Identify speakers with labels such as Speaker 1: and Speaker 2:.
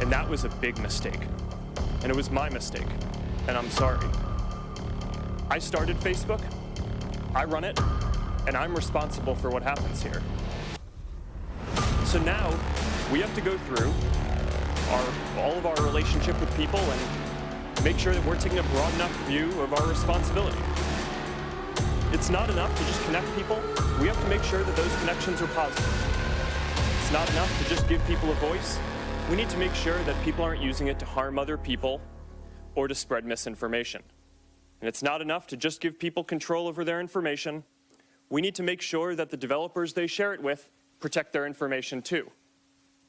Speaker 1: And that was a big mistake. And it was my mistake. And I'm sorry. I started Facebook, I run it, and I'm responsible for what happens here. So now we have to go through our, all of our relationship with people and make sure that we're taking a broad enough view of our responsibility. It's not enough to just connect people. We have to make sure that those connections are positive. It's not enough to just give people a voice. We need to make sure that people aren't using it to harm other people or to spread misinformation. And it's not enough to just give people control over their information. We need to make sure that the developers they share it with protect their information too.